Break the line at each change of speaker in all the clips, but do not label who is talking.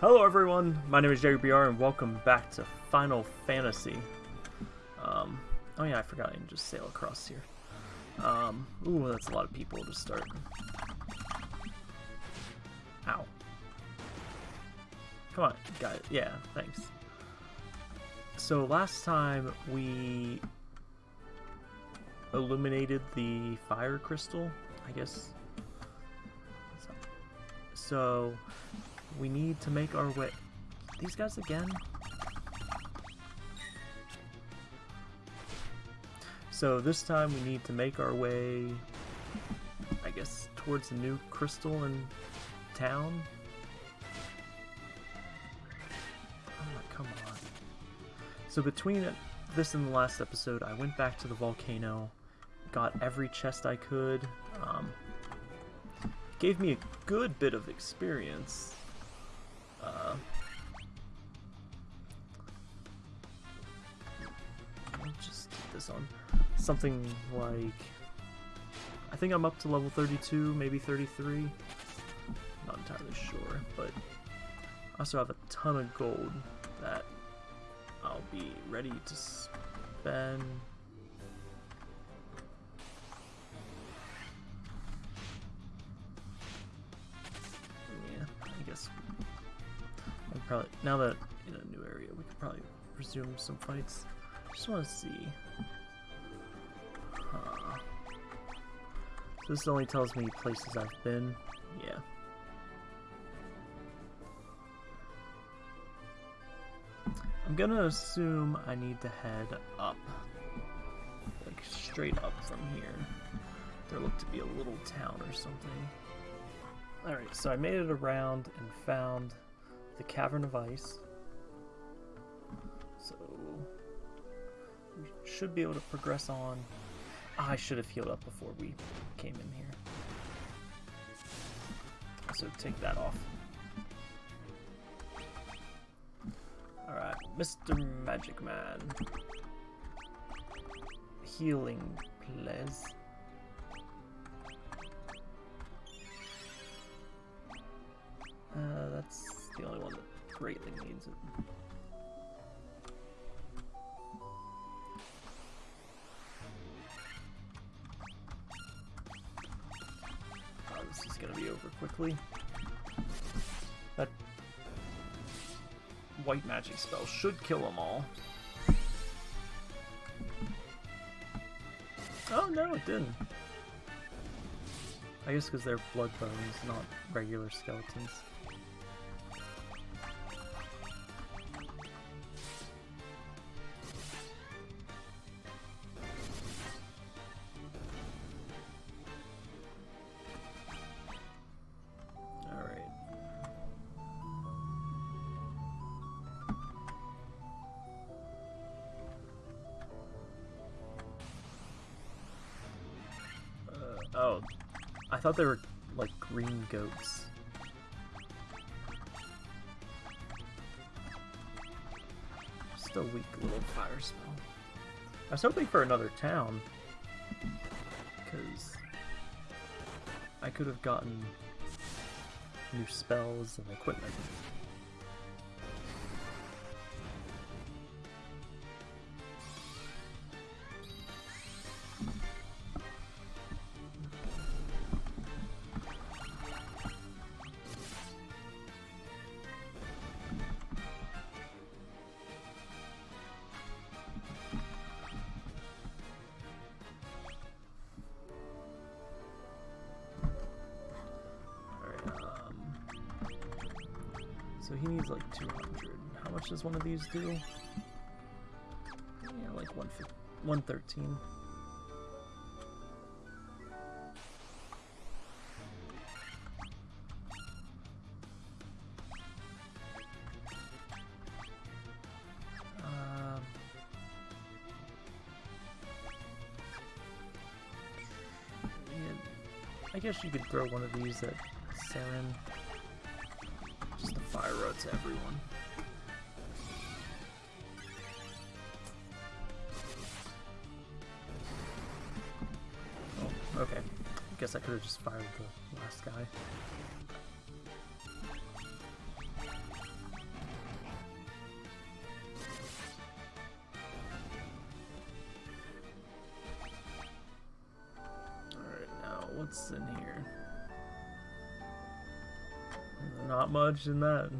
Hello everyone, my name is JBR and welcome back to Final Fantasy. Um, oh yeah, I forgot I can just sail across here. Um, ooh, that's a lot of people to start. Ow. Come on, guys. Yeah, thanks. So last time we illuminated the fire crystal, I guess. So we need to make our way. These guys again? So this time we need to make our way, I guess, towards the new crystal in town. Oh, come on. So between this and the last episode, I went back to the volcano, got every chest I could, um, gave me a good bit of experience. Uh, I'll just this on. Something like... I think I'm up to level 32, maybe 33. Not entirely sure, but I also have a ton of gold that I'll be ready to spend probably now that in a new area, we could probably resume some fights. Just want to see. Huh. This only tells me places I've been. Yeah. I'm gonna assume I need to head up. Like straight up from here. There looked to be a little town or something. Alright, so I made it around and found the Cavern of Ice. So we should be able to progress on. I should have healed up before we came in here. So take that off. Alright, Mr. Magic Man. Healing, please. Uh, that's the only one that greatly needs it. Oh, this is gonna be over quickly. That white magic spell should kill them all. Oh no, it didn't. I guess because they're blood bones, not regular skeletons. They were like green goats. Just a weak little fire spell. I was hoping for another town. Because I could have gotten new spells and equipment. So he needs like 200. How much does one of these do? Yeah, like 113. Um, I guess you could throw one of these at Saren road to everyone. Oh, okay. I guess I could have just fired the last guy. what's in here? Not much in that.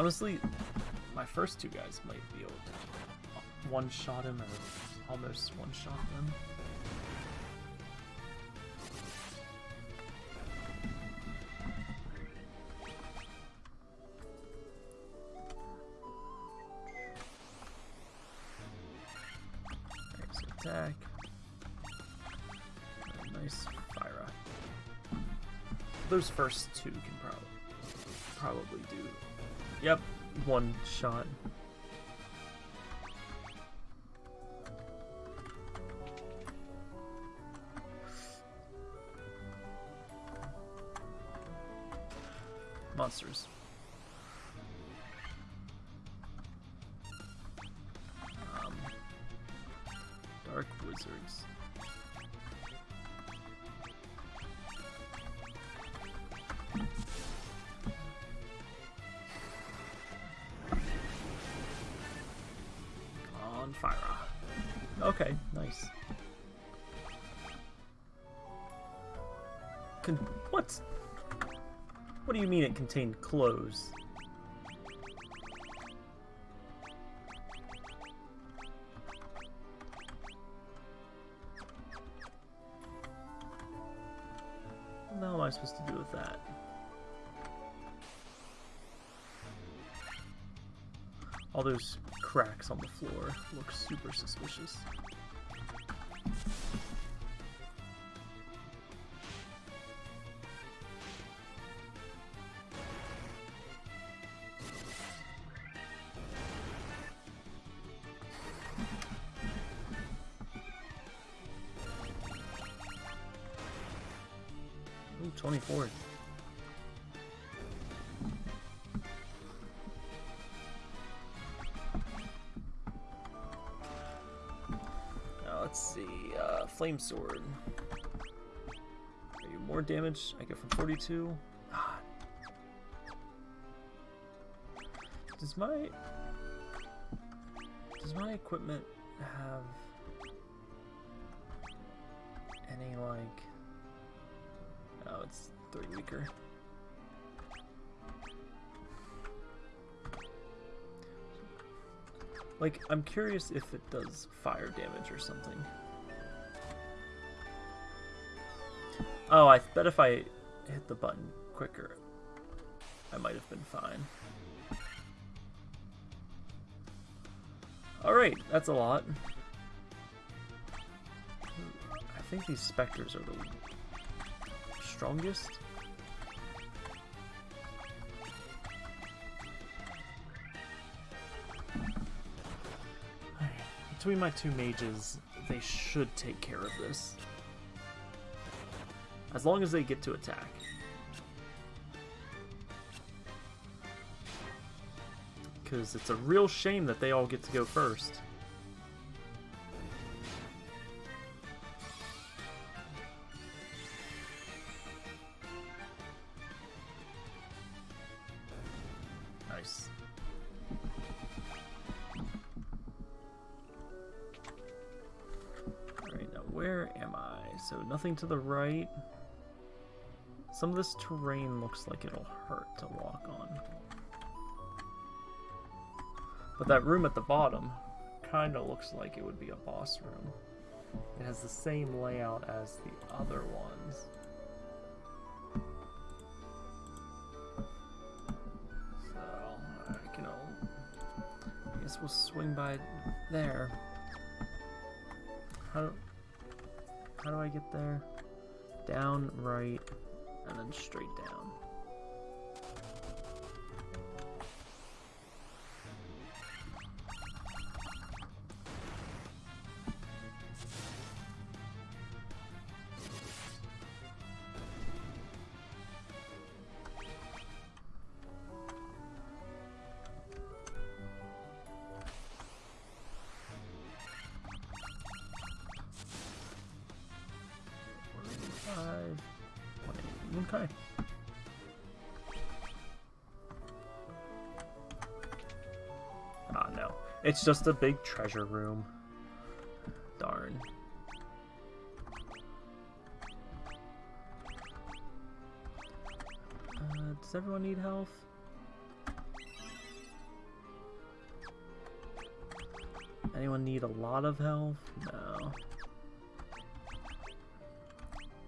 Honestly, my first two guys might be able to one-shot him or almost one-shot them. Attack. Nice fire. Those first two can probably probably do. Yep, one shot. Monsters. Do you mean it contained clothes? What am I supposed to do with that? All those cracks on the floor look super suspicious. 24. Now let's see, uh, Flame Sword. You more damage? I get from 42. Ah. Does my does my equipment have weaker. Like, I'm curious if it does fire damage or something. Oh, I bet if I hit the button quicker, I might have been fine. Alright, that's a lot. I think these specters are the strongest. Between my two mages, they should take care of this. As long as they get to attack. Because it's a real shame that they all get to go first. Nothing to the right. Some of this terrain looks like it'll hurt to walk on. But that room at the bottom kind of looks like it would be a boss room. It has the same layout as the other ones. So, I can I guess we'll swing by there. How, how do I get there? Down, right, and then straight down. Okay. Ah, no. It's just a big treasure room. Darn. Uh, does everyone need health? Anyone need a lot of health? No.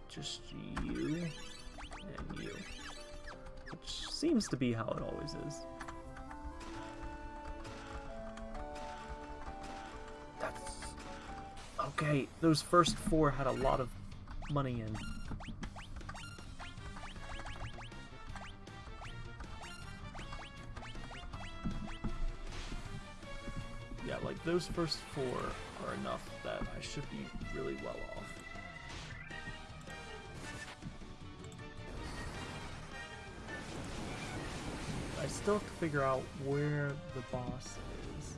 Just you seems to be how it always is. That's... Okay, those first four had a lot of money in. Yeah, like those first four are enough that I should be really well off. Still have to figure out where the boss is.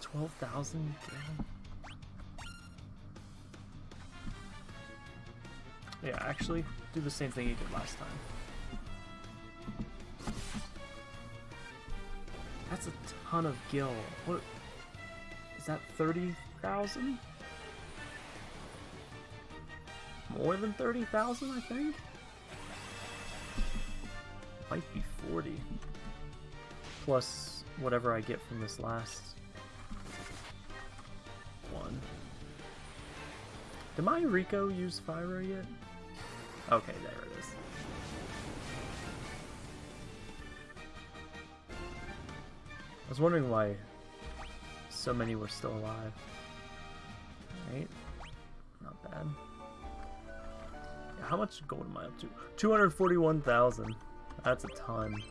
Twelve thousand Yeah, actually, do the same thing you did last time. That's a ton of gil. What? Is that 30,000? More than 30,000, I think? Might be 40. Plus whatever I get from this last one. Did my Rico use Fira yet? Okay, there it is. I was wondering why so many were still alive. Right? Not bad. How much gold am I up to? 241,000. That's a ton.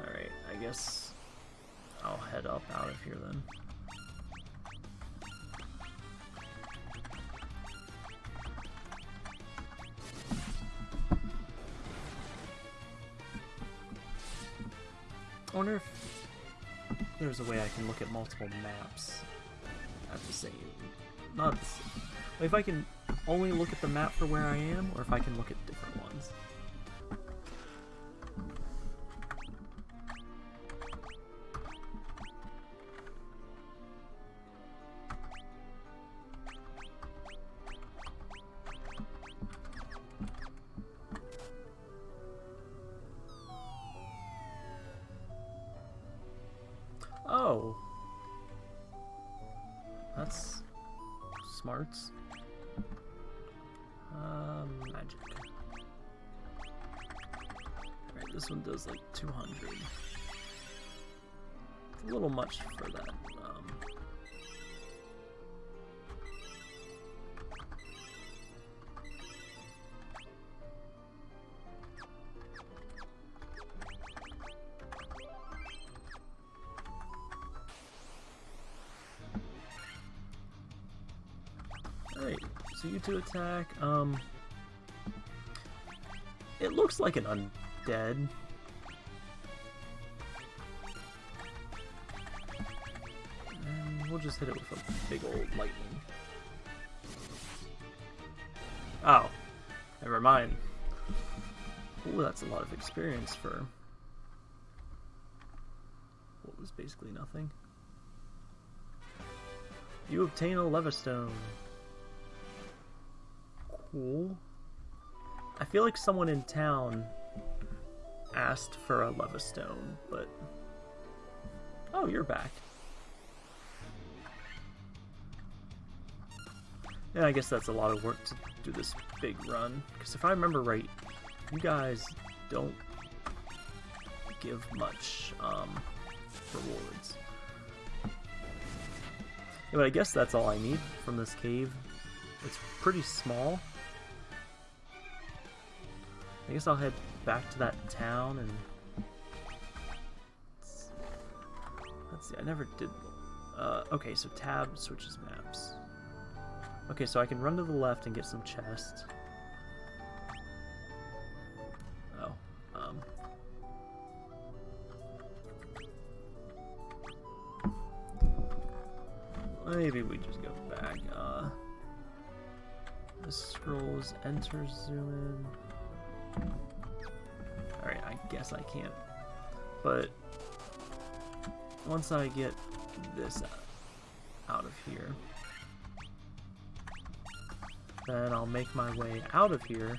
Alright, I guess I'll head up out of here then. Way I can look at multiple maps at the same... Not the same. If I can only look at the map for where I am, or if I can look at different two attack. Um, it looks like an undead. And we'll just hit it with a big old lightning. Oh, never mind. Ooh, that's a lot of experience for what was basically nothing. You obtain a Levistone. Cool. I feel like someone in town asked for a Levistone, but... Oh, you're back. Yeah, I guess that's a lot of work to do this big run. Because if I remember right, you guys don't give much um, rewards. Yeah, but I guess that's all I need from this cave. It's pretty small. I guess I'll head back to that town and... Let's see, I never did... Uh, okay, so tab switches maps. Okay, so I can run to the left and get some chests. Oh, um... Maybe we just go back. Uh, The scrolls enter zoom in. Guess I can't. But once I get this out of here, then I'll make my way out of here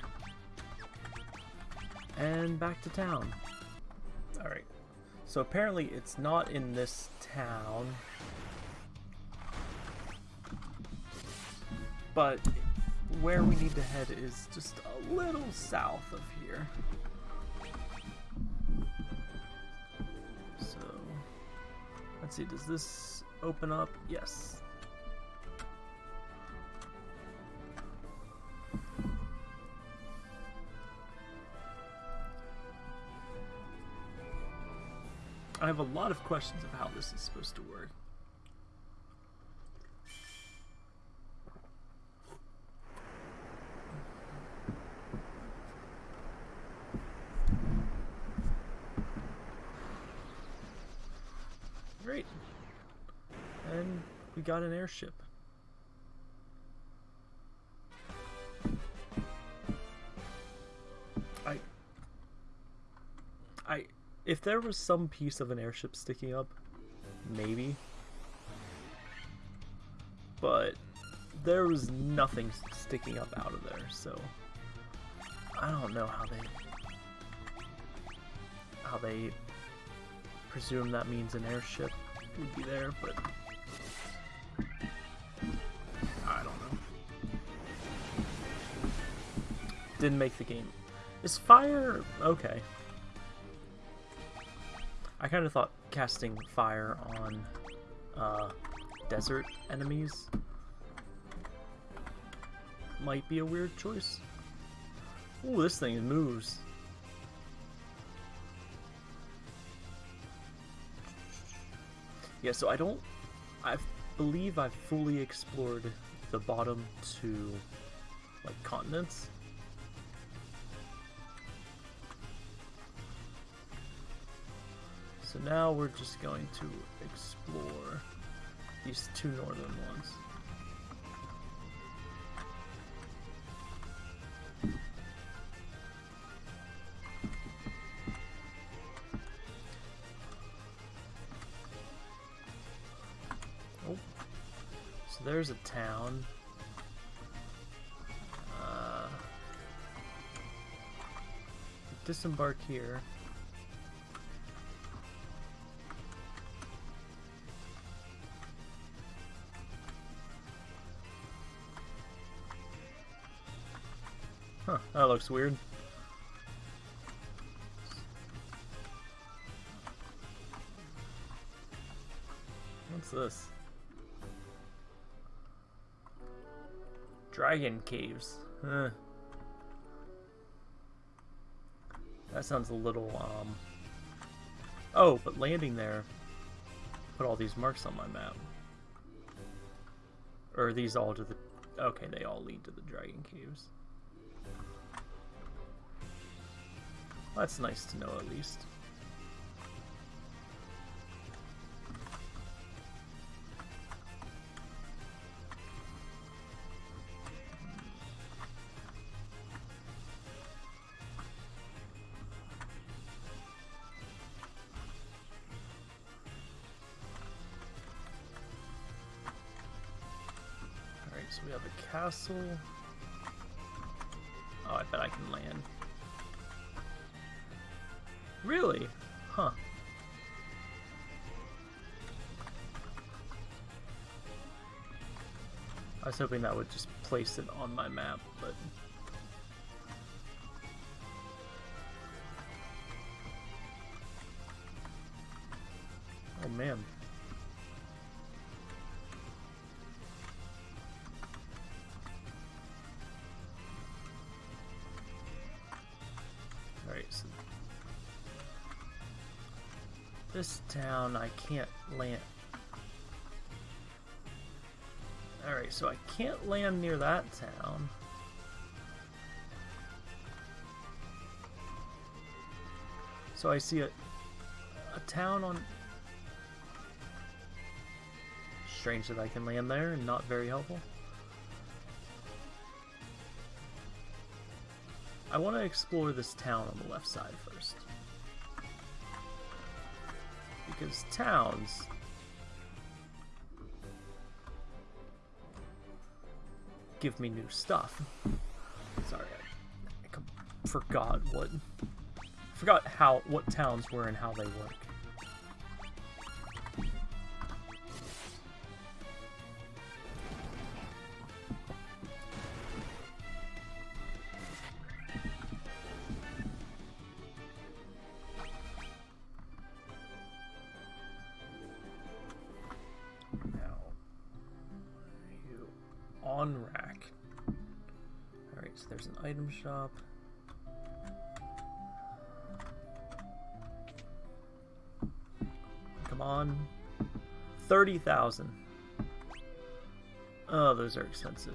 and back to town. Alright, so apparently it's not in this town, but where we need to head is just a little south of here. Let's see, does this open up? Yes. I have a lot of questions of how this is supposed to work. Great. And we got an airship. I I if there was some piece of an airship sticking up, maybe. But there was nothing sticking up out of there, so I don't know how they how they presume that means an airship would be there, but Didn't make the game. Is fire okay? I kind of thought casting fire on uh, desert enemies might be a weird choice. Ooh, this thing moves. Yeah, so I don't... I believe I've fully explored the bottom two, like, continents. So now we're just going to explore these two northern ones. Oh, so there's a town. Uh, disembark here. Looks weird. What's this? Dragon caves. Huh. That sounds a little, um... Oh, but landing there put all these marks on my map. Or are these all to the... Okay, they all lead to the Dragon Caves. That's nice to know at least. Alright, so we have a castle. Hoping that would just place it on my map, but... Oh man. Alright, so this town I can't land. Alright, so I can't land near that town. So I see a, a town on... Strange that I can land there and not very helpful. I want to explore this town on the left side first. Because towns give me new stuff. Sorry, I, I forgot what forgot how what towns were and how they work. Shop. Come on. 30,000. Oh, those are expensive.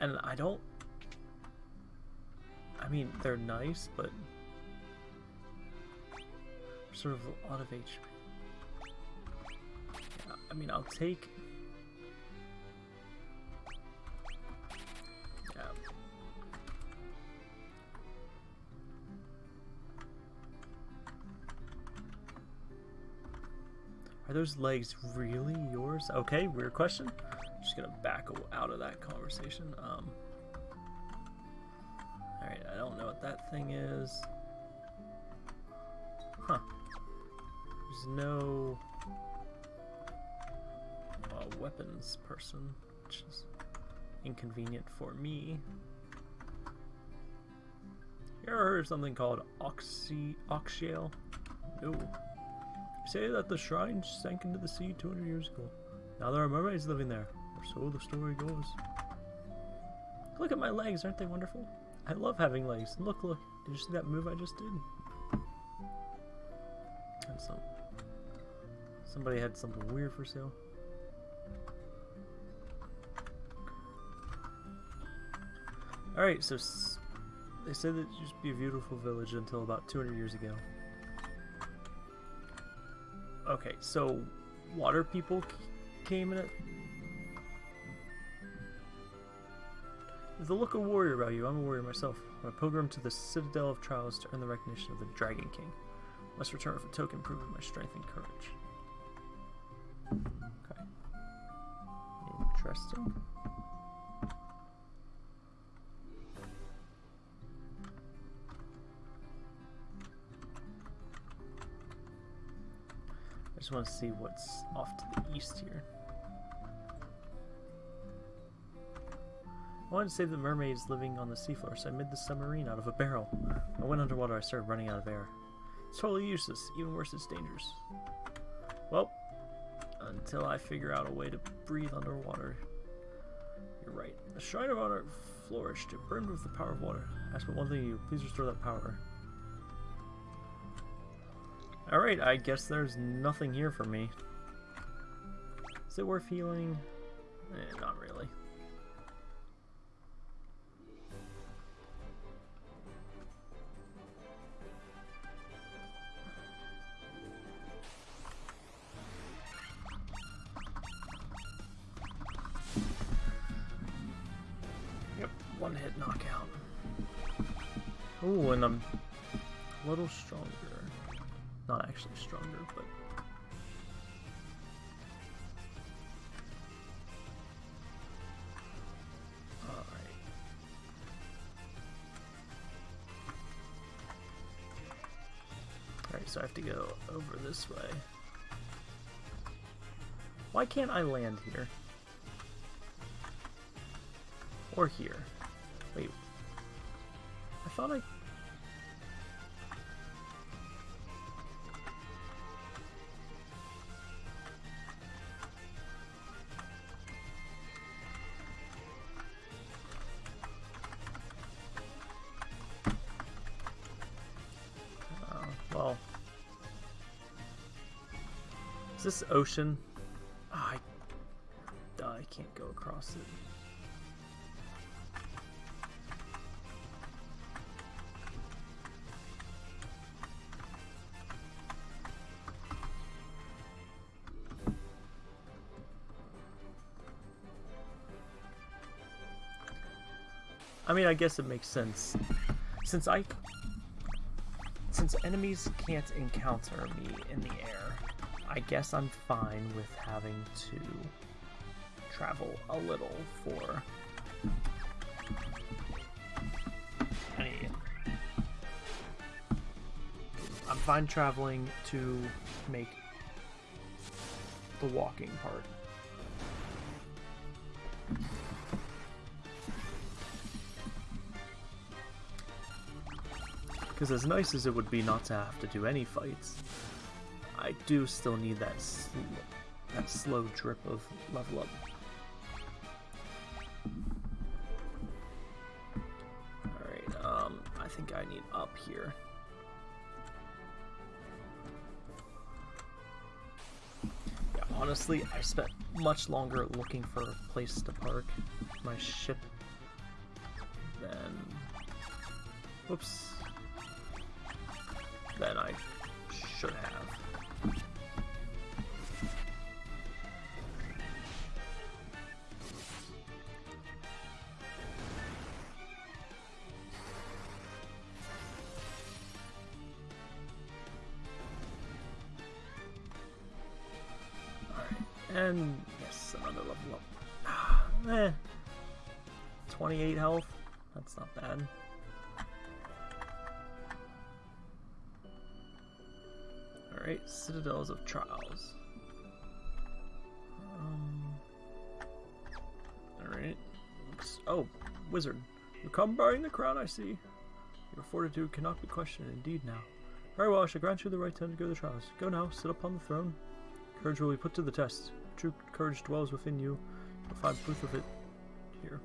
And I don't... I mean, they're nice, but... Sort of a lot of HP. I mean, I'll take... Are those legs really yours? Okay, weird question. I'm Just gonna back out of that conversation. Um, Alright, I don't know what that thing is. Huh. There's no uh, weapons person, which is inconvenient for me. You ever heard of something called oxy oxyale? No. Say that the shrine sank into the sea 200 years ago. Now there are mermaids living there, or so the story goes. Look at my legs, aren't they wonderful? I love having legs. Look, look. Did you see that move I just did? And some somebody had something weird for sale. All right, so they said that it used to be a beautiful village until about 200 years ago. Okay, so water people came in it. There's a look of warrior about you. I'm a warrior myself. I'm a pilgrim to the Citadel of Trials to earn the recognition of the Dragon King. Must return with a token proving my strength and courage. Okay. Interesting. Just want to see what's off to the east here. I wanted to save the mermaids living on the seafloor, so I made the submarine out of a barrel. I went underwater, I started running out of air. It's totally useless. Even worse, it's dangerous. Well, until I figure out a way to breathe underwater. You're right. The Shrine of Honor flourished. It burned with the power of water. Ask but one thing you. Please restore that power. Alright, I guess there's nothing here for me. Is it worth healing? Eh, not really. Yep, one hit knockout. Ooh, and I'm a little stronger. Not actually stronger, but. Alright. Alright, so I have to go over this way. Why can't I land here? Or here? Wait. I thought I... this ocean? Ah, I, I can't go across it. I mean, I guess it makes sense. Since I... Since enemies can't encounter me in the air, I guess I'm fine with having to travel a little for any... I'm fine traveling to make the walking part. Because as nice as it would be not to have to do any fights, I do still need that sl that slow drip of level up. Alright, um, I think I need up here. Yeah, honestly, I spent much longer looking for a place to park my ship than... Whoops than I should have. And yes, another level up. eh. 28 health, that's not bad. Alright, Citadels of Trials. Um, Alright. Oh, wizard. You come bearing the crown, I see. Your fortitude cannot be questioned, indeed now. Very well, I shall grant you the right to undergo the trials. Go now, sit upon the throne. Courage will be put to the test. True courage dwells within you. You'll find proof of it here.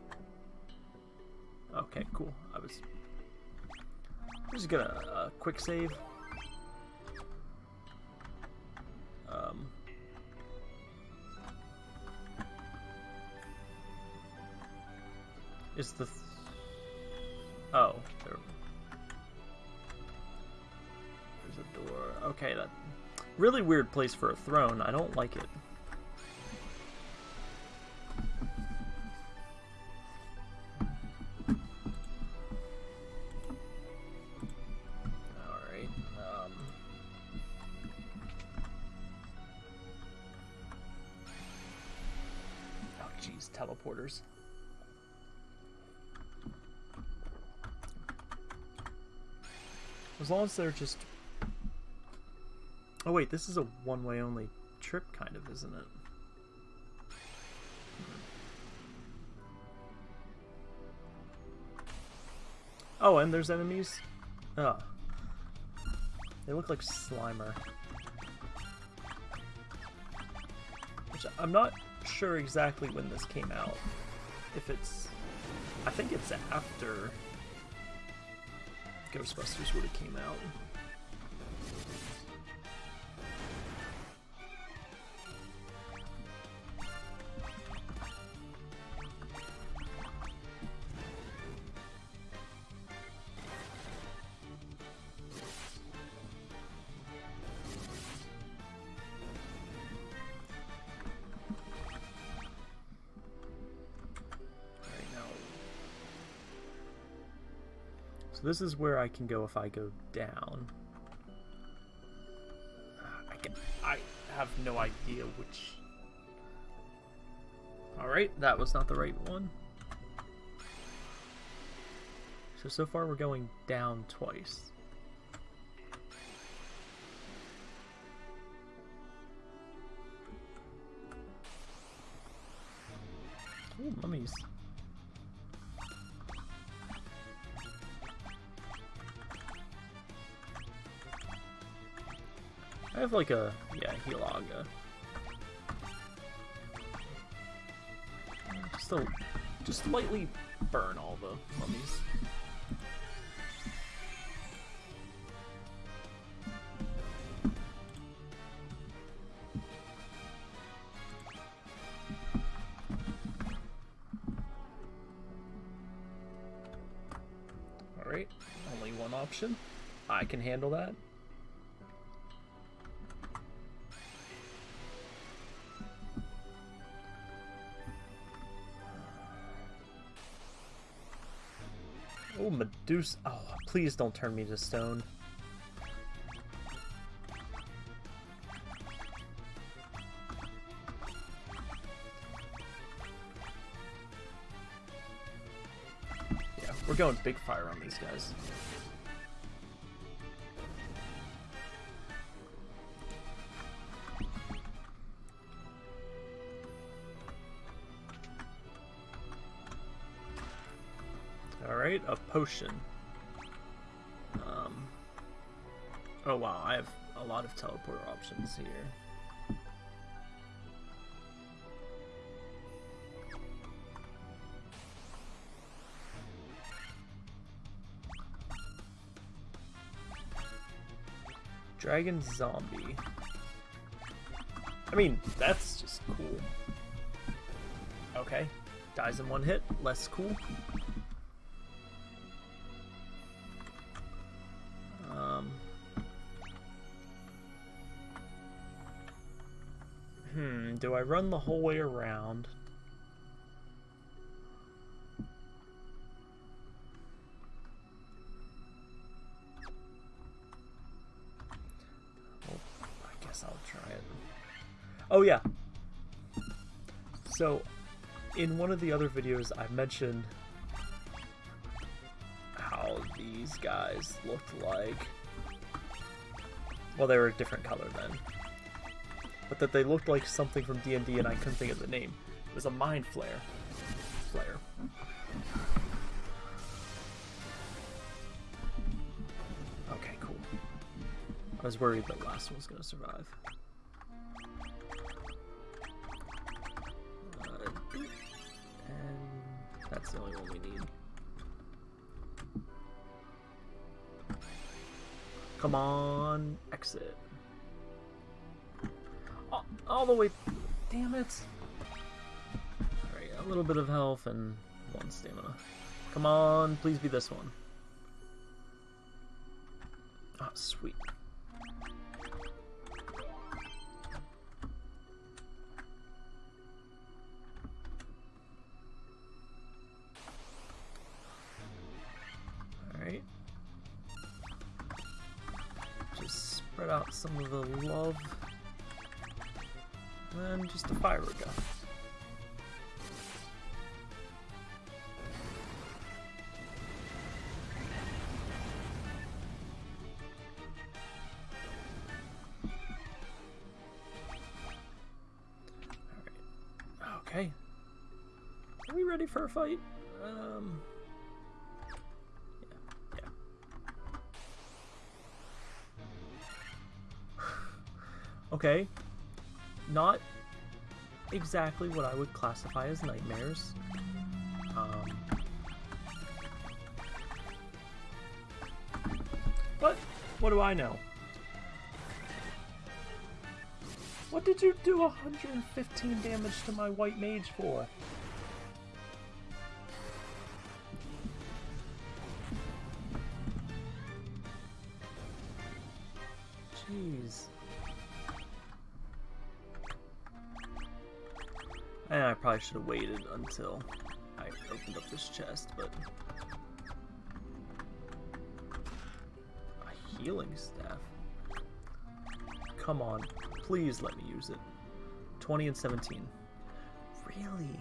Okay, cool. I was just gonna uh, quick save. Um, is the th oh there, there's a door. Okay, that really weird place for a throne. I don't like it. They're just... Oh wait, this is a one-way only trip kind of, isn't it? Oh, and there's enemies? Oh. They look like Slimer. Which I'm not sure exactly when this came out. If it's... I think it's after Ghostbusters would have came out. This is where I can go if I go down. Ah, I, can, I have no idea which... Alright, that was not the right one. So, so far we're going down twice. I have like a, yeah, Healaga. Just, a, just lightly burn all the mummies. Alright, only one option. I can handle that. Medusa. Oh, please don't turn me to stone. Yeah, we're going big fire on these guys. Potion. Um, oh wow, I have a lot of teleport options here. Dragon Zombie. I mean, that's just cool. Okay, dies in one hit, less cool. I run the whole way around? Oh, it. Oh yeah. So, in one of the other videos, I mentioned how these guys looked like. Well, they were a different color then. But that they looked like something from D&D and I couldn't think of the name. It was a Mind Flayer. Flayer. Okay, cool. I was worried the last one was going to survive. Uh, and that's the only one we need. Come on, exit. All, all the way. Damn it. Alright, a little bit of health and one stamina. Come on, please be this one. Ah, sweet. Alright. Just spread out some of the love. Just a fire gun. Okay. Are we ready for a fight? Um. Yeah. Yeah. okay. Not exactly what I would classify as nightmares. Um, but what do I know? What did you do 115 damage to my white mage for? Jeez. And I probably should have waited until I opened up this chest, but... A healing staff? Come on, please let me use it. 20 and 17. Really?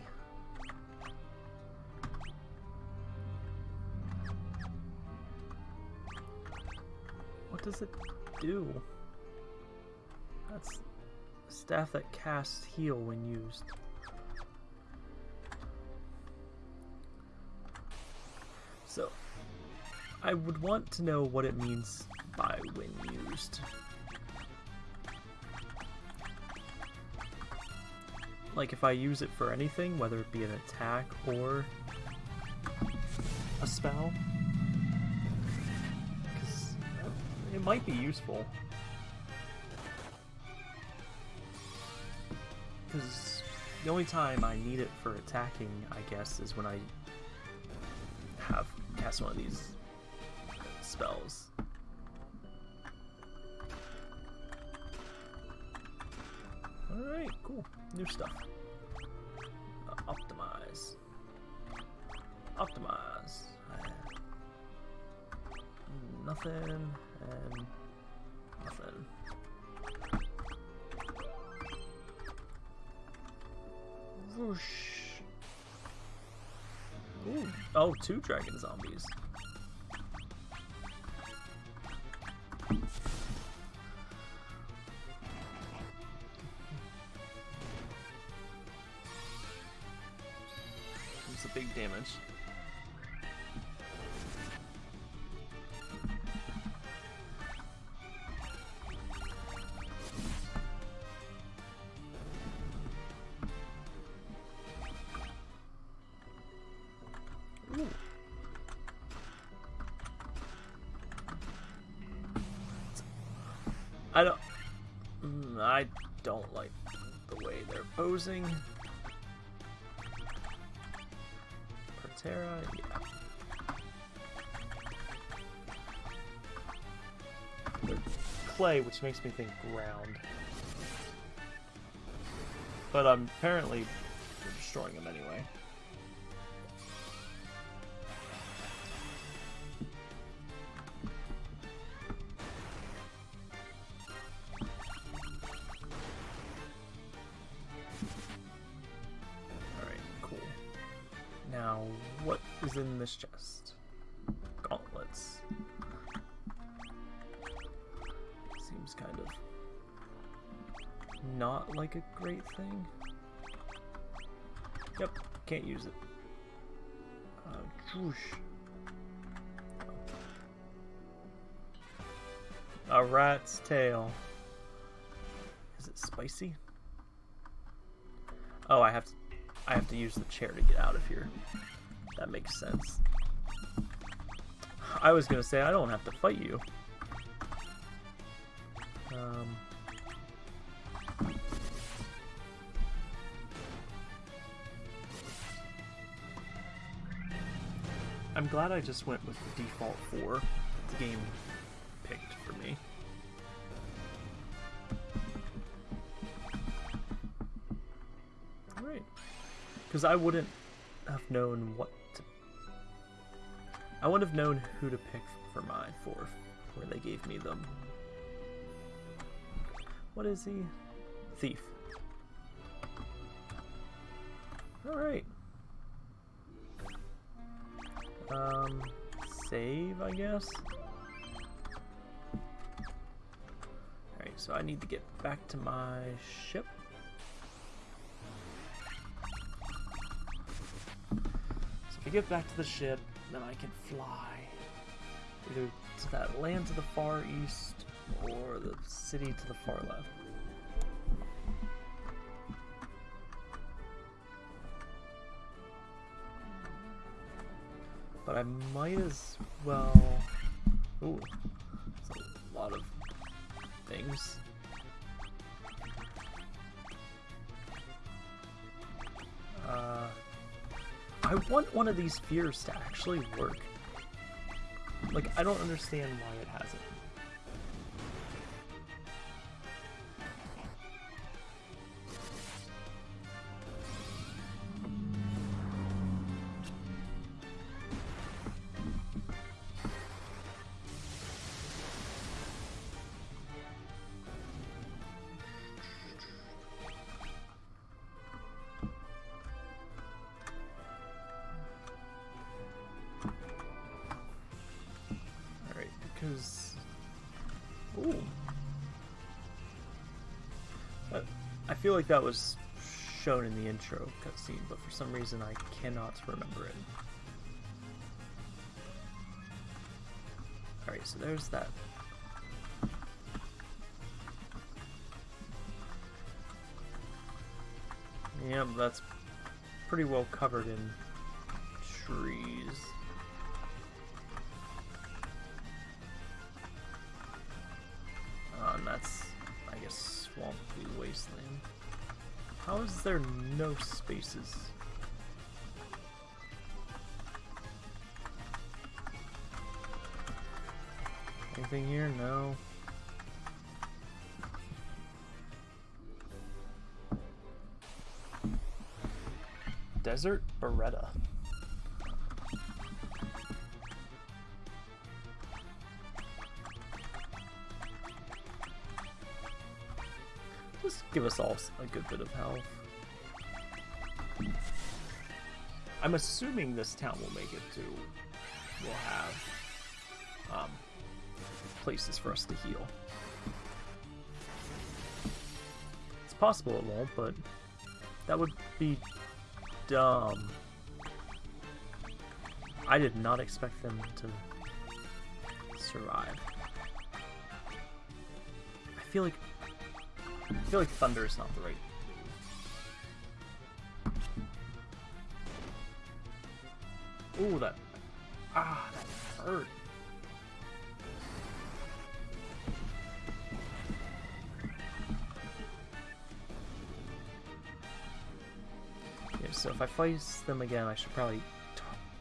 What does it do? That's a staff that casts heal when used. I would want to know what it means by when used. Like if I use it for anything, whether it be an attack or a spell. Because it might be useful. Because the only time I need it for attacking, I guess, is when I have cast one of these spells. Alright, cool. New stuff. Uh, optimize. Optimize. nothing, and nothing. Whoosh. Ooh. Oh, two dragon zombies. Damage. I don't. Mm, I don't like the way they're posing. Proterra, yeah. Clay, which makes me think ground. But um, apparently, destroying them anyway. Is in this chest? Gauntlets. Seems kind of not like a great thing. Yep, can't use it. Uh. A rat's tail. Is it spicy? Oh, I have to I have to use the chair to get out of here. That makes sense. I was gonna say I don't have to fight you. Um, I'm glad I just went with the default four the game picked for me. Alright. Because I wouldn't have known what. I wouldn't have known who to pick for my fourth, where they gave me them. What is he? Thief. Alright. Um, save, I guess? Alright, so I need to get back to my ship. So if I get back to the ship, then I can fly either to that land to the far east or the city to the far left. But I might as well. Ooh, that's a lot of things. Uh, I want one of these fears to actually work. Like, I don't understand why it hasn't. Feel like that was shown in the intro cutscene, but for some reason I cannot remember it. Alright, so there's that. Yep, that's pretty well covered in trees. Uh, and that's, I guess, swampy wasteland. How is there no spaces? Anything here? No. Desert Beretta. Us a good bit of health. I'm assuming this town will make it to. We'll have um, places for us to heal. It's possible it won't, but that would be dumb. I did not expect them to survive. I feel like I feel like thunder is not the right. Ooh, that ah, that hurt. Yeah, so if I face them again, I should probably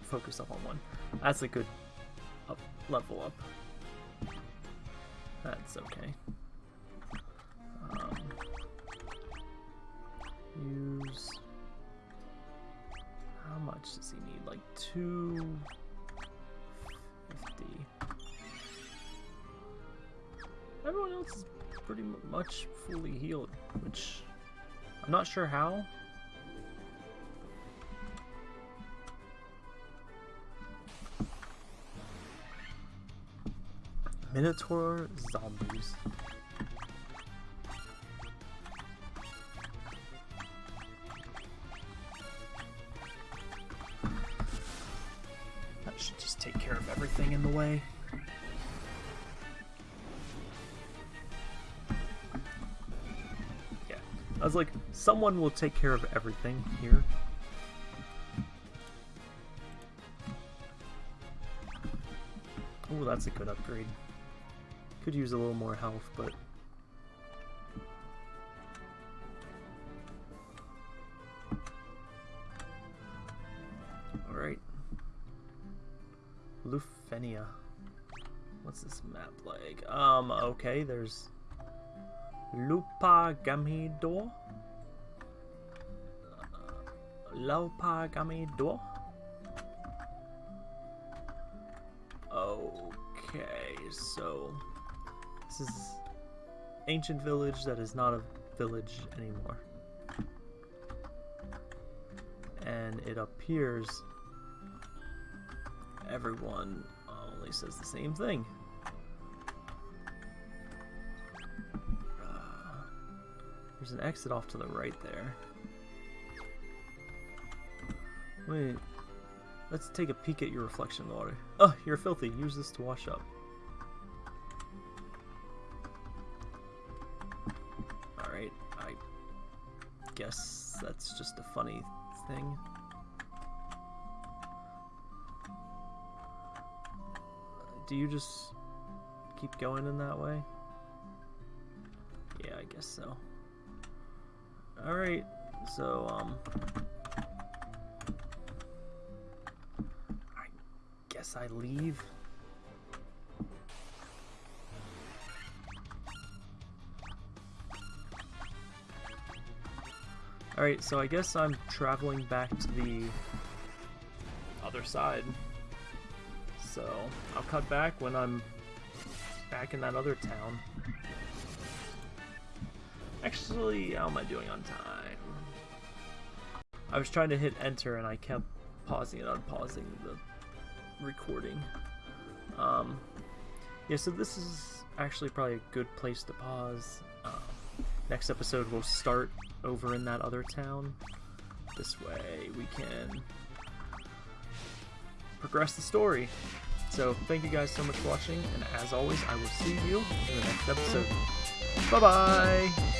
focus up on one. That's a good up level up. That's okay. Use... How much does he need? Like 250. Everyone else is pretty much fully healed, which I'm not sure how. Minotaur zombies. Someone will take care of everything here. Oh, that's a good upgrade. Could use a little more health, but... Alright. Lufenia. What's this map like? Um, okay, there's... Lupa Gamidor? Uh, Laupa Gamidor? Okay, so... This is ancient village that is not a village anymore. And it appears everyone only says the same thing. Uh, there's an exit off to the right there. Wait, let's take a peek at your reflection in the water. Oh, you're filthy. Use this to wash up. Alright, I guess that's just a funny thing. Do you just keep going in that way? Yeah, I guess so. Alright, so, um... guess I leave. Alright, so I guess I'm traveling back to the other side. So, I'll cut back when I'm back in that other town. Actually, how am I doing on time? I was trying to hit enter and I kept pausing and unpausing the recording. Um, yeah, so this is actually probably a good place to pause. Um, next episode we'll start over in that other town. This way we can progress the story. So thank you guys so much for watching, and as always, I will see you in the next episode. Bye-bye!